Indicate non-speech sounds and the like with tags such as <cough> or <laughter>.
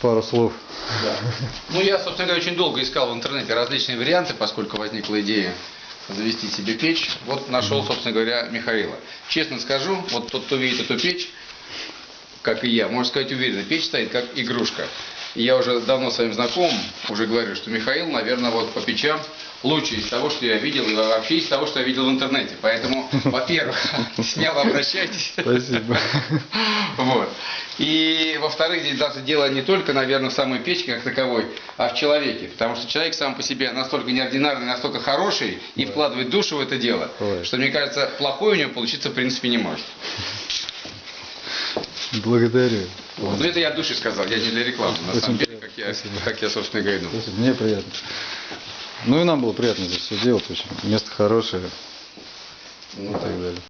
пару слов. Да. Ну, я, собственно говоря, очень долго искал в интернете различные варианты, поскольку возникла идея завести себе печь. Вот нашел, собственно говоря, Михаила. Честно скажу, вот тот, кто видит эту печь, как и я, можно сказать уверенно, печь стоит как игрушка. И я уже давно с вами знаком, уже говорю, что Михаил, наверное, вот по печам лучший из того, что я видел, и вообще из того, что я видел в интернете. Поэтому, во-первых, <laughs> смело обращайтесь. Спасибо. Вот. И во-вторых, здесь даже дело не только, наверное, в самой печке как таковой, а в человеке. Потому что человек сам по себе настолько неординарный, настолько хороший и вкладывает душу в это дело, Ой. что, мне кажется, плохой у него получиться в принципе не может. Благодарю. Вот. Это я от души сказал, я не для рекламы, на Очень самом деле, как я, спасибо. как я собственно, говорю. Спасибо, Мне приятно. Ну и нам было приятно здесь все делать. Очень. Место хорошее Ну, и так далее.